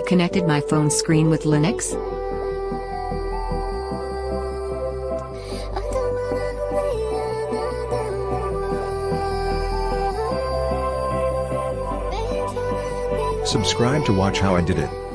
I connected my phone screen with Linux? Subscribe to watch how I did it.